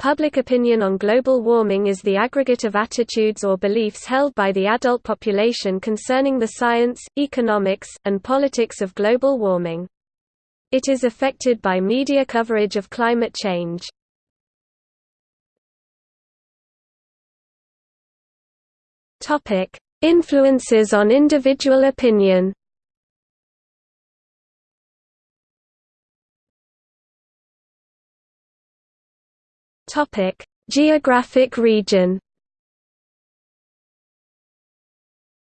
Public opinion on global warming is the aggregate of attitudes or beliefs held by the adult population concerning the science, economics, and politics of global warming. It is affected by media coverage of climate change. Influences on individual opinion Topic: Geographic region.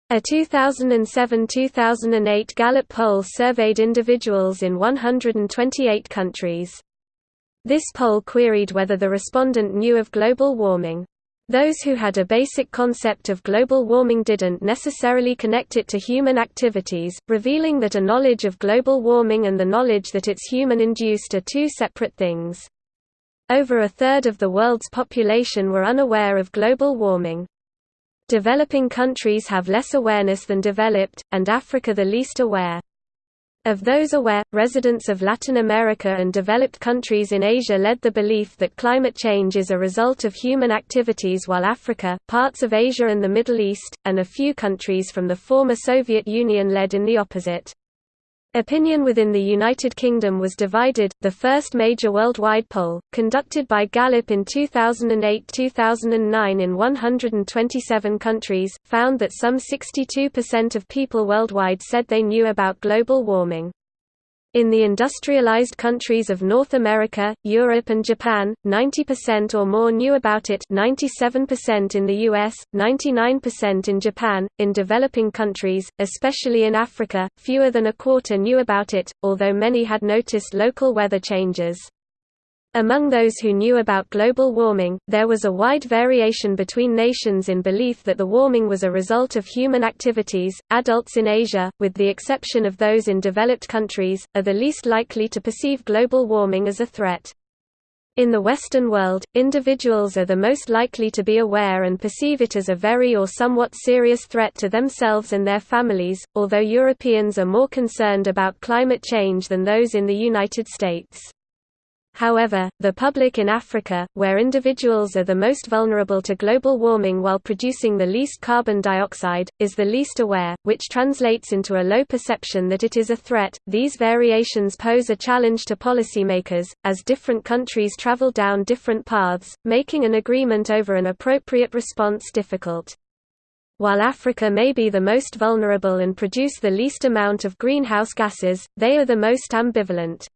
A 2007–2008 Gallup poll surveyed individuals in 128 countries. This poll queried whether the respondent knew of global warming. Those who had a basic concept of global warming didn't necessarily connect it to human activities, revealing that a knowledge of global warming and the knowledge that it's human-induced are two separate things. Over a third of the world's population were unaware of global warming. Developing countries have less awareness than developed, and Africa the least aware. Of those aware, residents of Latin America and developed countries in Asia led the belief that climate change is a result of human activities while Africa, parts of Asia and the Middle East, and a few countries from the former Soviet Union led in the opposite. Opinion within the United Kingdom was divided. The first major worldwide poll, conducted by Gallup in 2008-2009 in 127 countries, found that some 62% of people worldwide said they knew about global warming. In the industrialized countries of North America, Europe and Japan, 90% or more knew about it 97% in the US, 99% in Japan. In developing countries, especially in Africa, fewer than a quarter knew about it, although many had noticed local weather changes. Among those who knew about global warming, there was a wide variation between nations in belief that the warming was a result of human activities. Adults in Asia, with the exception of those in developed countries, are the least likely to perceive global warming as a threat. In the Western world, individuals are the most likely to be aware and perceive it as a very or somewhat serious threat to themselves and their families, although Europeans are more concerned about climate change than those in the United States. However, the public in Africa, where individuals are the most vulnerable to global warming while producing the least carbon dioxide, is the least aware, which translates into a low perception that it is a threat. These variations pose a challenge to policymakers, as different countries travel down different paths, making an agreement over an appropriate response difficult. While Africa may be the most vulnerable and produce the least amount of greenhouse gases, they are the most ambivalent.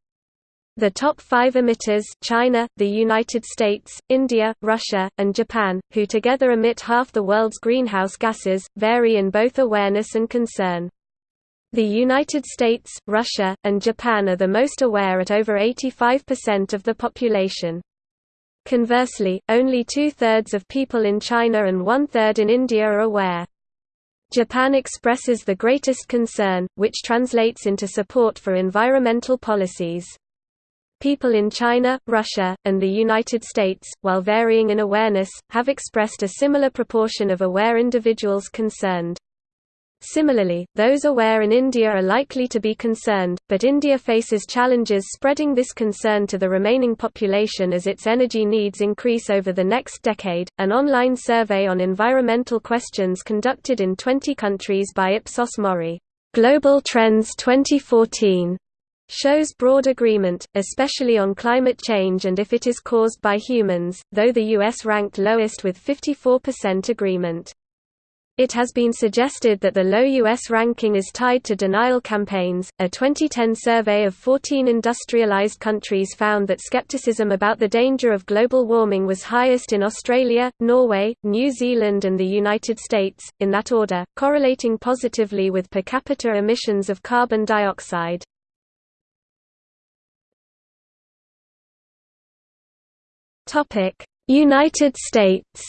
The top five emitters China, the United States, India, Russia, and Japan, who together emit half the world's greenhouse gases, vary in both awareness and concern. The United States, Russia, and Japan are the most aware at over 85% of the population. Conversely, only two-thirds of people in China and one-third in India are aware. Japan expresses the greatest concern, which translates into support for environmental policies. People in China, Russia, and the United States, while varying in awareness, have expressed a similar proportion of aware individuals concerned. Similarly, those aware in India are likely to be concerned, but India faces challenges spreading this concern to the remaining population as its energy needs increase over the next decade. An online survey on environmental questions conducted in 20 countries by Ipsos Mori, Global Trends 2014, shows broad agreement, especially on climate change and if it is caused by humans, though the US ranked lowest with 54% agreement. It has been suggested that the low U.S. ranking is tied to denial campaigns. A 2010 survey of 14 industrialized countries found that skepticism about the danger of global warming was highest in Australia, Norway, New Zealand, and the United States, in that order, correlating positively with per capita emissions of carbon dioxide. Topic: United States.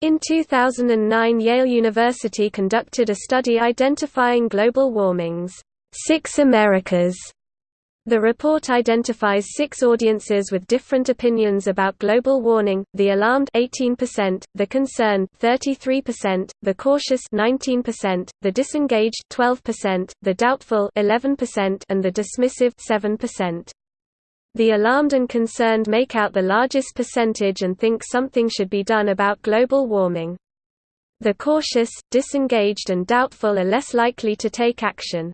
In 2009 Yale University conducted a study identifying global warming's six Americas. The report identifies six audiences with different opinions about global warming, the alarmed 18%, the concerned 33%, the cautious 19%, the disengaged 12%, the doubtful 11% and the dismissive 7%. The alarmed and concerned make out the largest percentage and think something should be done about global warming. The cautious, disengaged and doubtful are less likely to take action.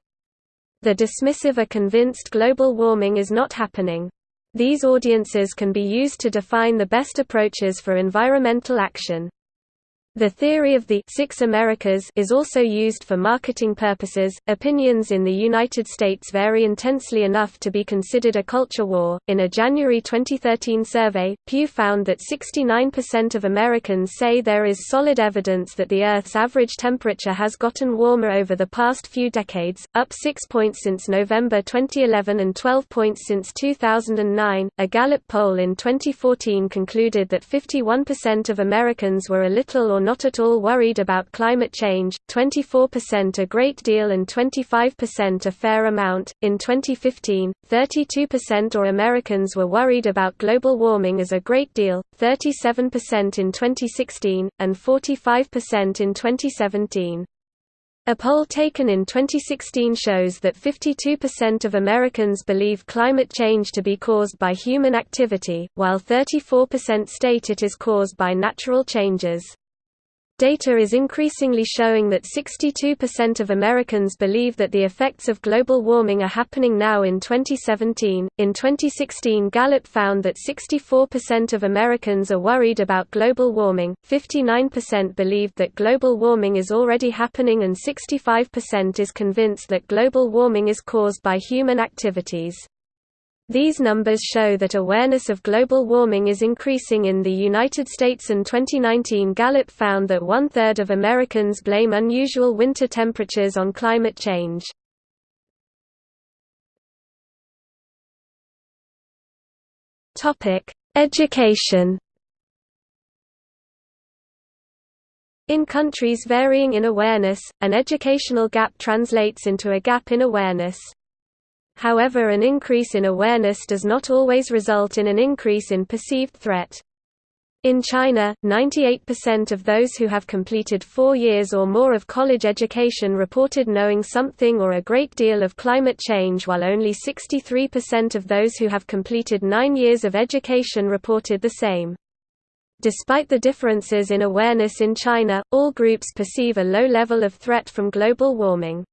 The dismissive are convinced global warming is not happening. These audiences can be used to define the best approaches for environmental action. The theory of the Six Americas is also used for marketing purposes. Opinions in the United States vary intensely enough to be considered a culture war. In a January 2013 survey, Pew found that 69% of Americans say there is solid evidence that the Earth's average temperature has gotten warmer over the past few decades, up 6 points since November 2011 and 12 points since 2009. A Gallup poll in 2014 concluded that 51% of Americans were a little or not at all worried about climate change, 24% a great deal and 25% a fair amount. In 2015, 32% or Americans were worried about global warming as a great deal, 37% in 2016, and 45% in 2017. A poll taken in 2016 shows that 52% of Americans believe climate change to be caused by human activity, while 34% state it is caused by natural changes. Data is increasingly showing that 62% of Americans believe that the effects of global warming are happening now in 2017. In 2016, Gallup found that 64% of Americans are worried about global warming, 59% believed that global warming is already happening, and 65% is convinced that global warming is caused by human activities. These numbers show that awareness of global warming is increasing in the United States and 2019 Gallup found that one-third of Americans blame unusual winter temperatures on climate change. Education In countries varying in awareness, an educational gap translates into a gap in awareness. However an increase in awareness does not always result in an increase in perceived threat. In China, 98% of those who have completed four years or more of college education reported knowing something or a great deal of climate change while only 63% of those who have completed nine years of education reported the same. Despite the differences in awareness in China, all groups perceive a low level of threat from global warming.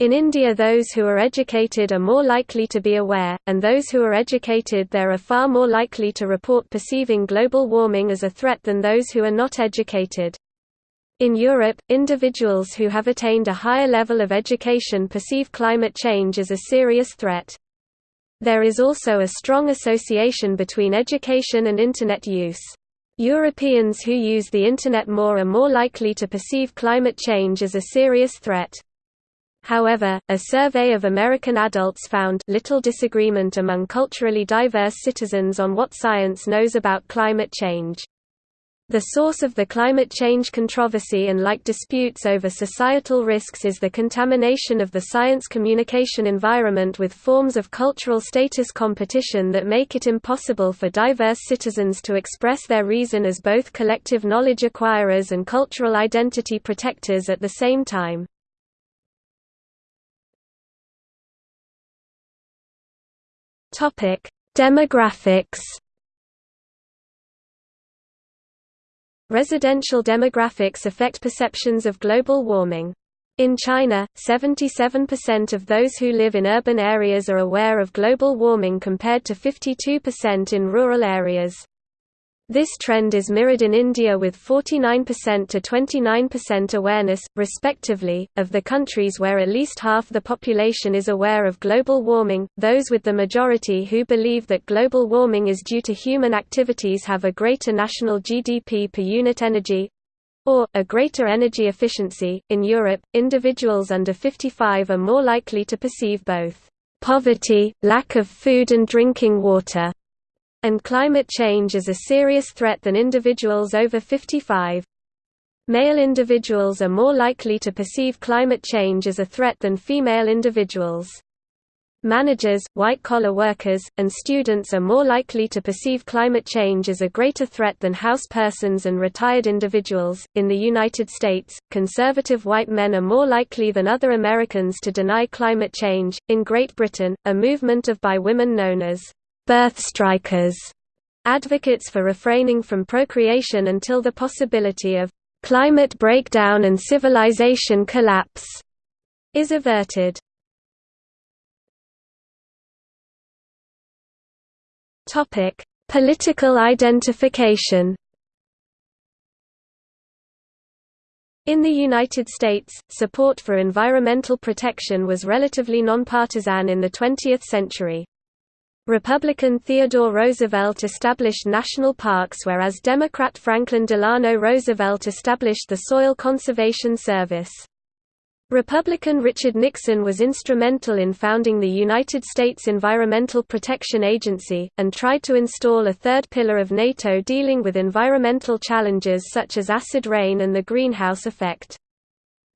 In India those who are educated are more likely to be aware, and those who are educated there are far more likely to report perceiving global warming as a threat than those who are not educated. In Europe, individuals who have attained a higher level of education perceive climate change as a serious threat. There is also a strong association between education and Internet use. Europeans who use the Internet more are more likely to perceive climate change as a serious threat. However, a survey of American adults found little disagreement among culturally diverse citizens on what science knows about climate change. The source of the climate change controversy and like disputes over societal risks is the contamination of the science communication environment with forms of cultural status competition that make it impossible for diverse citizens to express their reason as both collective knowledge acquirers and cultural identity protectors at the same time. Topic: Demographics. Residential demographics affect perceptions of global warming. In China, 77% of those who live in urban areas are aware of global warming compared to 52% in rural areas. This trend is mirrored in India with 49% to 29% awareness, respectively, of the countries where at least half the population is aware of global warming. Those with the majority who believe that global warming is due to human activities have a greater national GDP per unit energy or, a greater energy efficiency. In Europe, individuals under 55 are more likely to perceive both poverty, lack of food and drinking water, and climate change is a serious threat than individuals over 55. Male individuals are more likely to perceive climate change as a threat than female individuals. Managers, white-collar workers, and students are more likely to perceive climate change as a greater threat than house persons and retired individuals. In the United States, conservative white men are more likely than other Americans to deny climate change. In Great Britain, a movement of by women known as birth strikers, advocates for refraining from procreation until the possibility of climate breakdown and civilization collapse is averted. Topic: Political identification. In the United States, support for environmental protection was relatively nonpartisan in the 20th century. Republican Theodore Roosevelt established national parks whereas Democrat Franklin Delano Roosevelt established the Soil Conservation Service. Republican Richard Nixon was instrumental in founding the United States Environmental Protection Agency, and tried to install a third pillar of NATO dealing with environmental challenges such as acid rain and the greenhouse effect.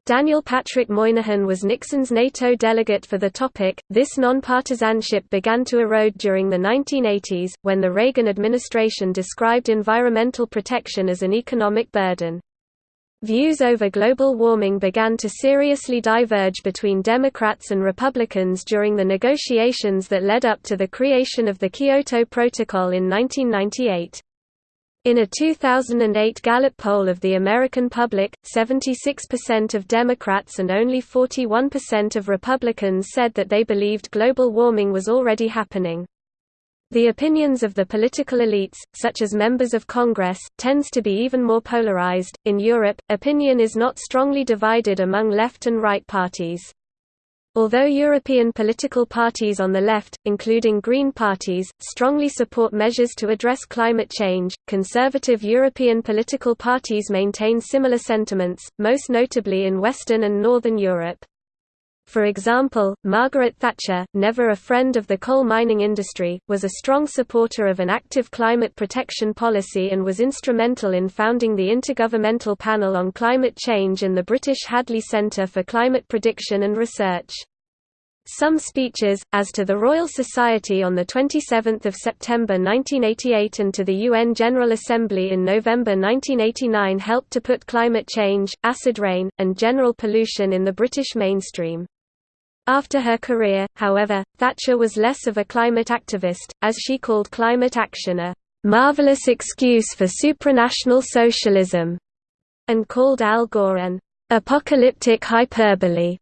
Daniel Patrick Moynihan was Nixon's NATO delegate for the topic. This nonpartisanship began to erode during the 1980s, when the Reagan administration described environmental protection as an economic burden. Views over global warming began to seriously diverge between Democrats and Republicans during the negotiations that led up to the creation of the Kyoto Protocol in 1998. In a 2008 Gallup poll of the American public, 76% of Democrats and only 41% of Republicans said that they believed global warming was already happening. The opinions of the political elites, such as members of Congress, tends to be even more polarized. In Europe, opinion is not strongly divided among left and right parties. Although European political parties on the left, including Green parties, strongly support measures to address climate change, conservative European political parties maintain similar sentiments, most notably in Western and Northern Europe. For example, Margaret Thatcher, never a friend of the coal mining industry, was a strong supporter of an active climate protection policy and was instrumental in founding the Intergovernmental Panel on Climate Change and the British Hadley Centre for Climate Prediction and Research. Some speeches, as to the Royal Society on 27 September 1988 and to the UN General Assembly in November 1989 helped to put climate change, acid rain, and general pollution in the British mainstream. After her career, however, Thatcher was less of a climate activist, as she called climate action a "...marvelous excuse for supranational socialism", and called Al Gore an "...apocalyptic hyperbole".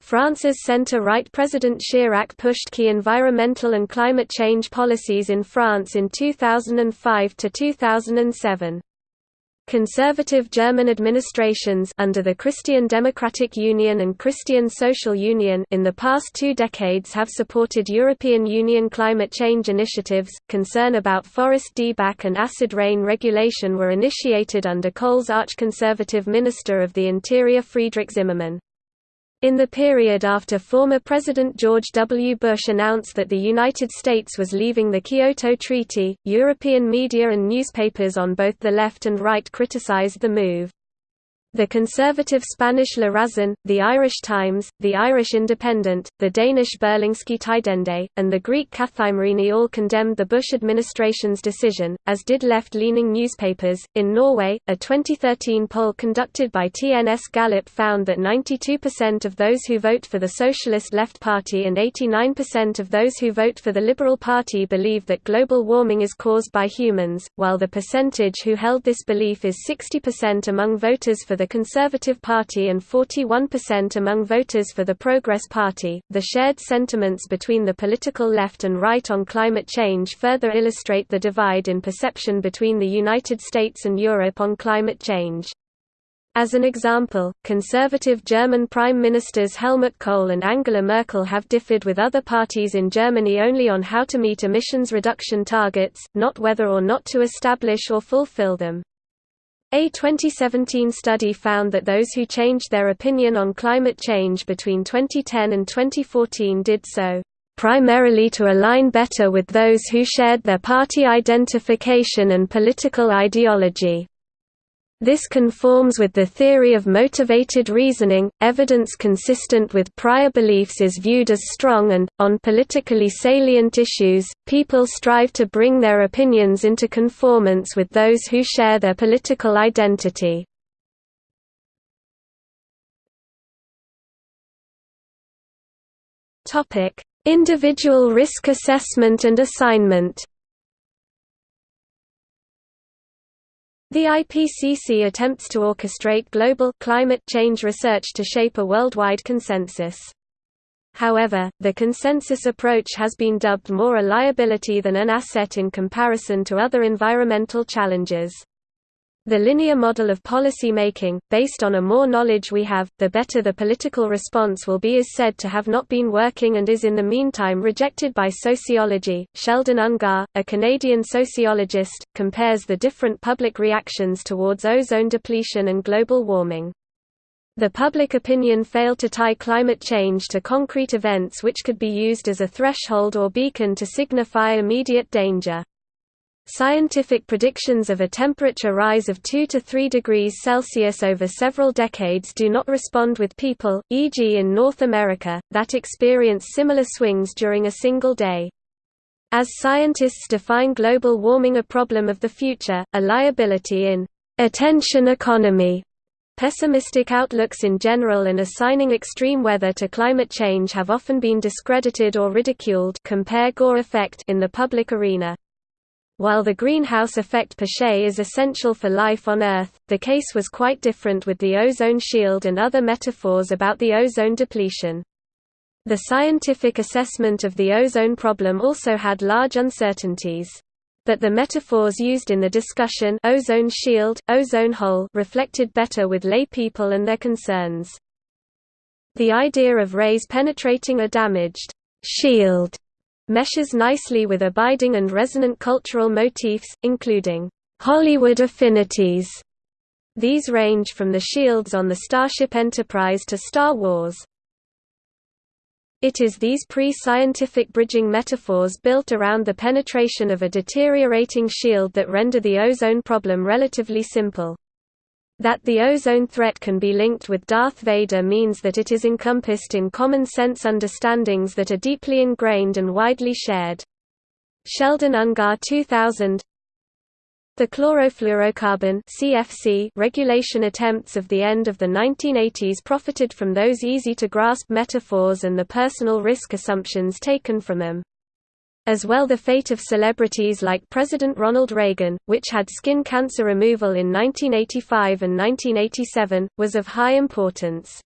France's centre-right President Chirac pushed key environmental and climate change policies in France in 2005 to 2007. Conservative German administrations under the Christian Democratic Union and Christian Social Union in the past two decades have supported European Union climate change initiatives. Concern about forest dieback and acid rain regulation were initiated under Kohl's arch-conservative Minister of the Interior Friedrich Zimmermann. In the period after former President George W. Bush announced that the United States was leaving the Kyoto Treaty, European media and newspapers on both the left and right criticized the move. The conservative Spanish La Razón, the Irish Times, the Irish Independent, the Danish Berlingske Tidende, and the Greek Kathimerini all condemned the Bush administration's decision, as did left-leaning newspapers. In Norway, a 2013 poll conducted by TNS Gallup found that 92% of those who vote for the Socialist Left Party and 89% of those who vote for the Liberal Party believe that global warming is caused by humans, while the percentage who held this belief is 60% among voters for the the Conservative Party and 41% among voters for the Progress Party. The shared sentiments between the political left and right on climate change further illustrate the divide in perception between the United States and Europe on climate change. As an example, conservative German Prime Ministers Helmut Kohl and Angela Merkel have differed with other parties in Germany only on how to meet emissions reduction targets, not whether or not to establish or fulfill them. A 2017 study found that those who changed their opinion on climate change between 2010 and 2014 did so, "...primarily to align better with those who shared their party identification and political ideology." This conforms with the theory of motivated reasoning. Evidence consistent with prior beliefs is viewed as strong and, on politically salient issues, people strive to bring their opinions into conformance with those who share their political identity. Individual risk assessment and assignment The IPCC attempts to orchestrate global climate change research to shape a worldwide consensus. However, the consensus approach has been dubbed more a liability than an asset in comparison to other environmental challenges. The linear model of policy making, based on a more knowledge we have, the better the political response will be is said to have not been working and is in the meantime rejected by sociology. Sheldon Ungar, a Canadian sociologist, compares the different public reactions towards ozone depletion and global warming. The public opinion failed to tie climate change to concrete events which could be used as a threshold or beacon to signify immediate danger. Scientific predictions of a temperature rise of 2 to 3 degrees Celsius over several decades do not respond with people, e.g. in North America, that experience similar swings during a single day. As scientists define global warming a problem of the future, a liability in attention economy, Pessimistic outlooks in general and assigning extreme weather to climate change have often been discredited or ridiculed compare Gore effect in the public arena. While the greenhouse effect per se is essential for life on Earth, the case was quite different with the ozone shield and other metaphors about the ozone depletion. The scientific assessment of the ozone problem also had large uncertainties. But the metaphors used in the discussion ozone shield, ozone hole reflected better with lay people and their concerns. The idea of rays penetrating a damaged shield meshes nicely with abiding and resonant cultural motifs, including Hollywood affinities. These range from the shields on the Starship Enterprise to Star Wars. It is these pre-scientific bridging metaphors built around the penetration of a deteriorating shield that render the ozone problem relatively simple. That the ozone threat can be linked with Darth Vader means that it is encompassed in common-sense understandings that are deeply ingrained and widely shared. Sheldon Ungar 2000 The chlorofluorocarbon CFC regulation attempts of the end of the 1980s profited from those easy-to-grasp metaphors and the personal risk assumptions taken from them. As well the fate of celebrities like President Ronald Reagan, which had skin cancer removal in 1985 and 1987, was of high importance.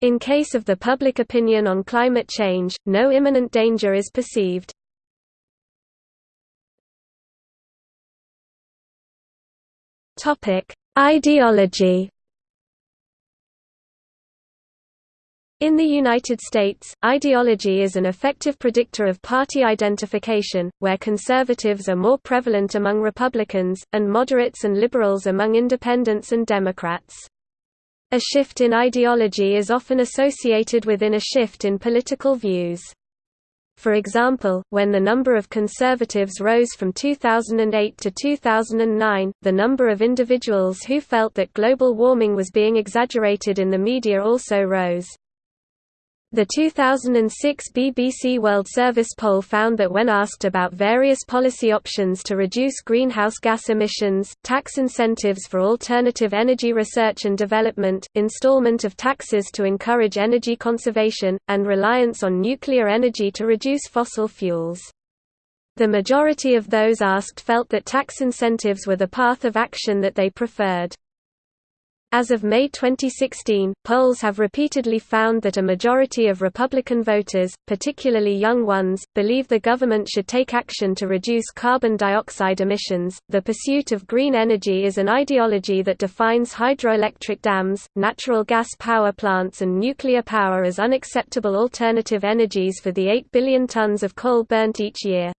In case of the public opinion on climate change, no imminent danger is perceived. Ideology In the United States, ideology is an effective predictor of party identification, where conservatives are more prevalent among Republicans, and moderates and liberals among independents and Democrats. A shift in ideology is often associated within a shift in political views. For example, when the number of conservatives rose from 2008 to 2009, the number of individuals who felt that global warming was being exaggerated in the media also rose. The 2006 BBC World Service poll found that when asked about various policy options to reduce greenhouse gas emissions, tax incentives for alternative energy research and development, installment of taxes to encourage energy conservation, and reliance on nuclear energy to reduce fossil fuels. The majority of those asked felt that tax incentives were the path of action that they preferred. As of May 2016, polls have repeatedly found that a majority of Republican voters, particularly young ones, believe the government should take action to reduce carbon dioxide emissions. The pursuit of green energy is an ideology that defines hydroelectric dams, natural gas power plants, and nuclear power as unacceptable alternative energies for the 8 billion tons of coal burnt each year.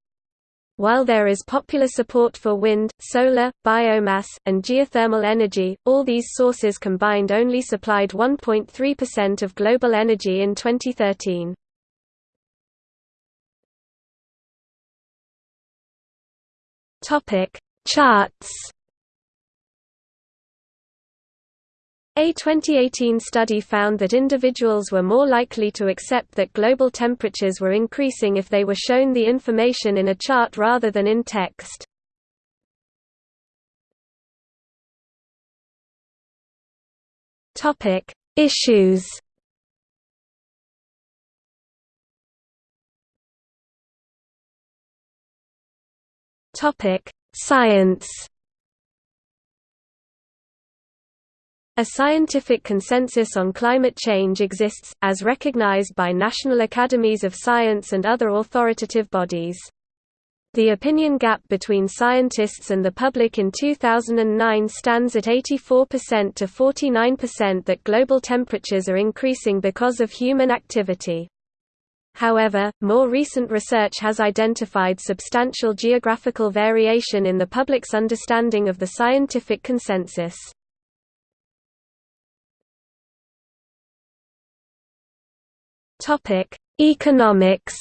While there is popular support for wind, solar, biomass, and geothermal energy, all these sources combined only supplied 1.3% of global energy in 2013. Topic: Charts A 2018 study found that individuals were more likely to accept that global temperatures were increasing if they were shown the information in a chart rather than in text. Topic: Issues. Topic: Science. A scientific consensus on climate change exists, as recognized by national academies of science and other authoritative bodies. The opinion gap between scientists and the public in 2009 stands at 84% to 49% that global temperatures are increasing because of human activity. However, more recent research has identified substantial geographical variation in the public's understanding of the scientific consensus. Economics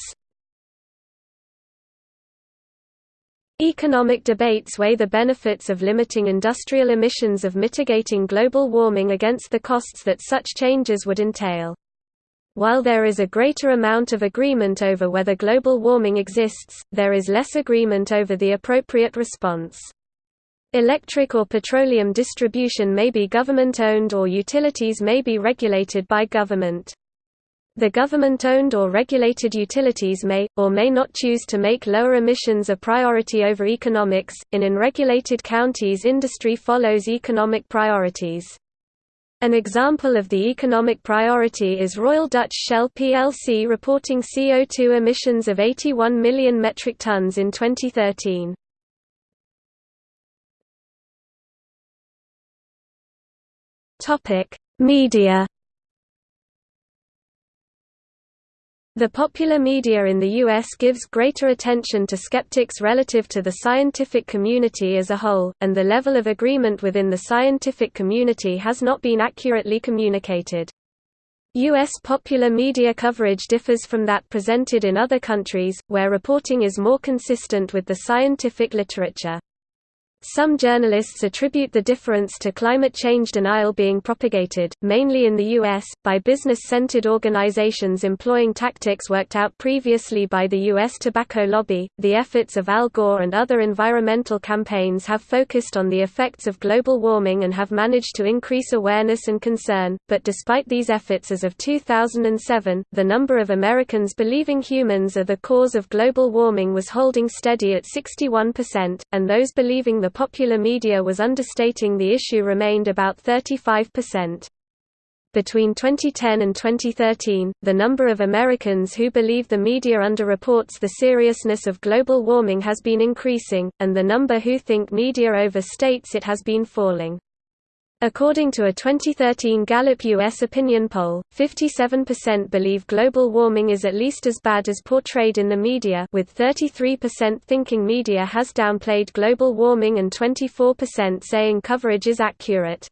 Economic debates weigh the benefits of limiting industrial emissions of mitigating global warming against the costs that such changes would entail. While there is a greater amount of agreement over whether global warming exists, there is less agreement over the appropriate response. Electric or petroleum distribution may be government-owned or utilities may be regulated by government. The government-owned or regulated utilities may, or may not choose to make lower emissions a priority over economics. In unregulated counties industry follows economic priorities. An example of the economic priority is Royal Dutch Shell plc reporting CO2 emissions of 81 million metric tons in 2013. Media The popular media in the U.S. gives greater attention to skeptics relative to the scientific community as a whole, and the level of agreement within the scientific community has not been accurately communicated. U.S. popular media coverage differs from that presented in other countries, where reporting is more consistent with the scientific literature. Some journalists attribute the difference to climate change denial being propagated, mainly in the U.S., by business-centered organizations employing tactics worked out previously by the U.S. tobacco lobby. The efforts of Al Gore and other environmental campaigns have focused on the effects of global warming and have managed to increase awareness and concern, but despite these efforts as of 2007, the number of Americans believing humans are the cause of global warming was holding steady at 61%, and those believing the popular media was understating the issue remained about 35%. Between 2010 and 2013, the number of Americans who believe the media underreports the seriousness of global warming has been increasing, and the number who think media overstates it has been falling. According to a 2013 Gallup U.S. opinion poll, 57% believe global warming is at least as bad as portrayed in the media with 33% thinking media has downplayed global warming and 24% saying coverage is accurate.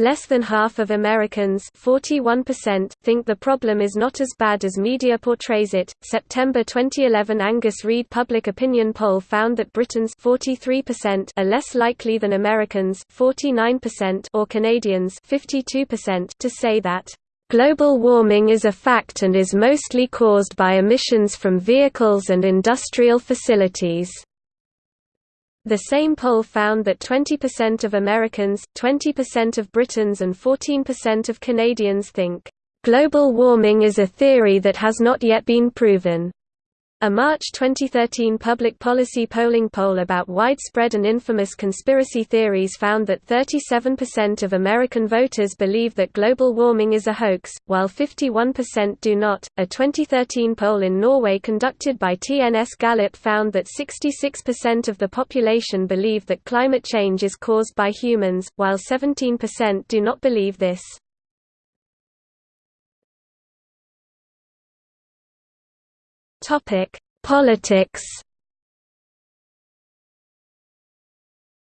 Less than half of Americans 41% think the problem is not as bad as media portrays it. September 2011 Angus Reid public opinion poll found that Britons 43% are less likely than Americans 49% or Canadians 52% to say that Global warming is a fact and is mostly caused by emissions from vehicles and industrial facilities. The same poll found that 20% of Americans, 20% of Britons and 14% of Canadians think, "...global warming is a theory that has not yet been proven." A March 2013 public policy polling poll about widespread and infamous conspiracy theories found that 37% of American voters believe that global warming is a hoax, while 51% do not. A 2013 poll in Norway conducted by TNS Gallup found that 66% of the population believe that climate change is caused by humans, while 17% do not believe this. Topic: Politics.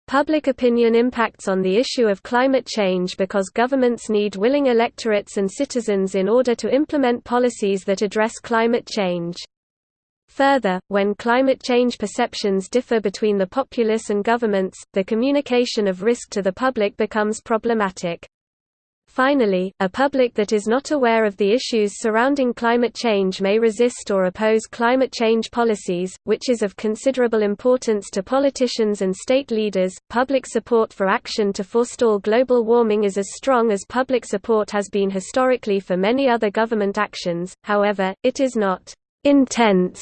Public opinion impacts on the issue of climate change because governments need willing electorates and citizens in order to implement policies that address climate change. Further, when climate change perceptions differ between the populace and governments, the communication of risk to the public becomes problematic. Finally, a public that is not aware of the issues surrounding climate change may resist or oppose climate change policies, which is of considerable importance to politicians and state leaders. Public support for action to forestall global warming is as strong as public support has been historically for many other government actions, however, it is not intense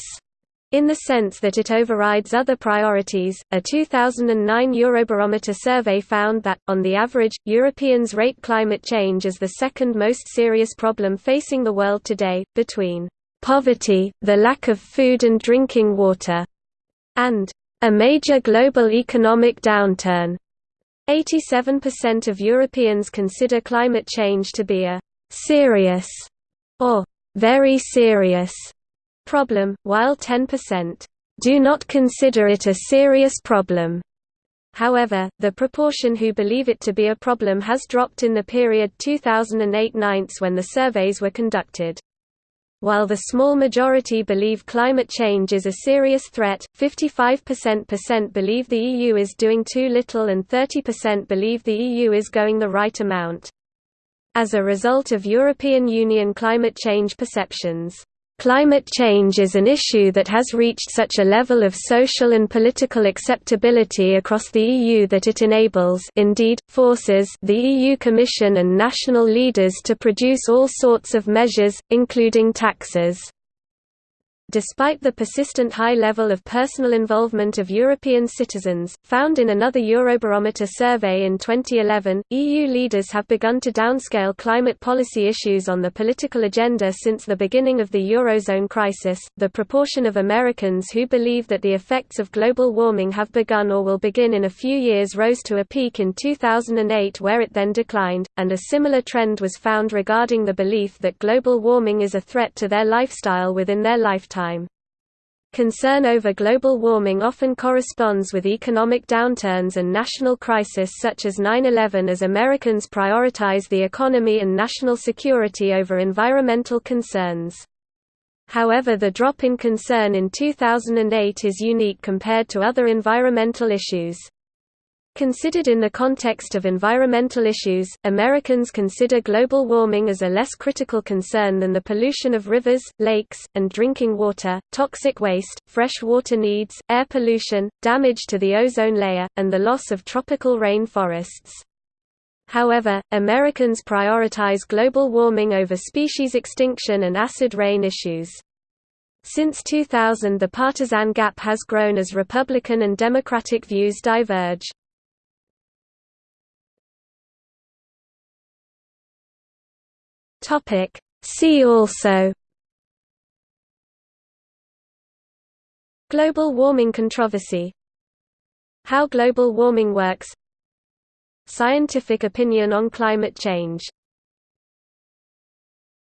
In the sense that it overrides other priorities, a 2009 Eurobarometer survey found that, on the average, Europeans rate climate change as the second most serious problem facing the world today, between poverty, the lack of food and drinking water, and a major global economic downturn. 87% of Europeans consider climate change to be a serious or very serious problem, while 10% do not consider it a serious problem. However, the proportion who believe it to be a problem has dropped in the period 2008–9 when the surveys were conducted. While the small majority believe climate change is a serious threat, 55% believe the EU is doing too little and 30% believe the EU is going the right amount. As a result of European Union climate change perceptions, Climate change is an issue that has reached such a level of social and political acceptability across the EU that it enables indeed, forces the EU Commission and national leaders to produce all sorts of measures, including taxes. Despite the persistent high level of personal involvement of European citizens, found in another Eurobarometer survey in 2011, EU leaders have begun to downscale climate policy issues on the political agenda since the beginning of the Eurozone crisis. The proportion of Americans who believe that the effects of global warming have begun or will begin in a few years rose to a peak in 2008 where it then declined, and a similar trend was found regarding the belief that global warming is a threat to their lifestyle within their lifetime time. Concern over global warming often corresponds with economic downturns and national crisis such as 9-11 as Americans prioritize the economy and national security over environmental concerns. However the drop in concern in 2008 is unique compared to other environmental issues. Considered in the context of environmental issues, Americans consider global warming as a less critical concern than the pollution of rivers, lakes, and drinking water, toxic waste, fresh water needs, air pollution, damage to the ozone layer, and the loss of tropical rain forests. However, Americans prioritize global warming over species extinction and acid rain issues. Since 2000 the partisan gap has grown as Republican and Democratic views diverge. Topic. See also Global warming controversy How global warming works Scientific opinion on climate change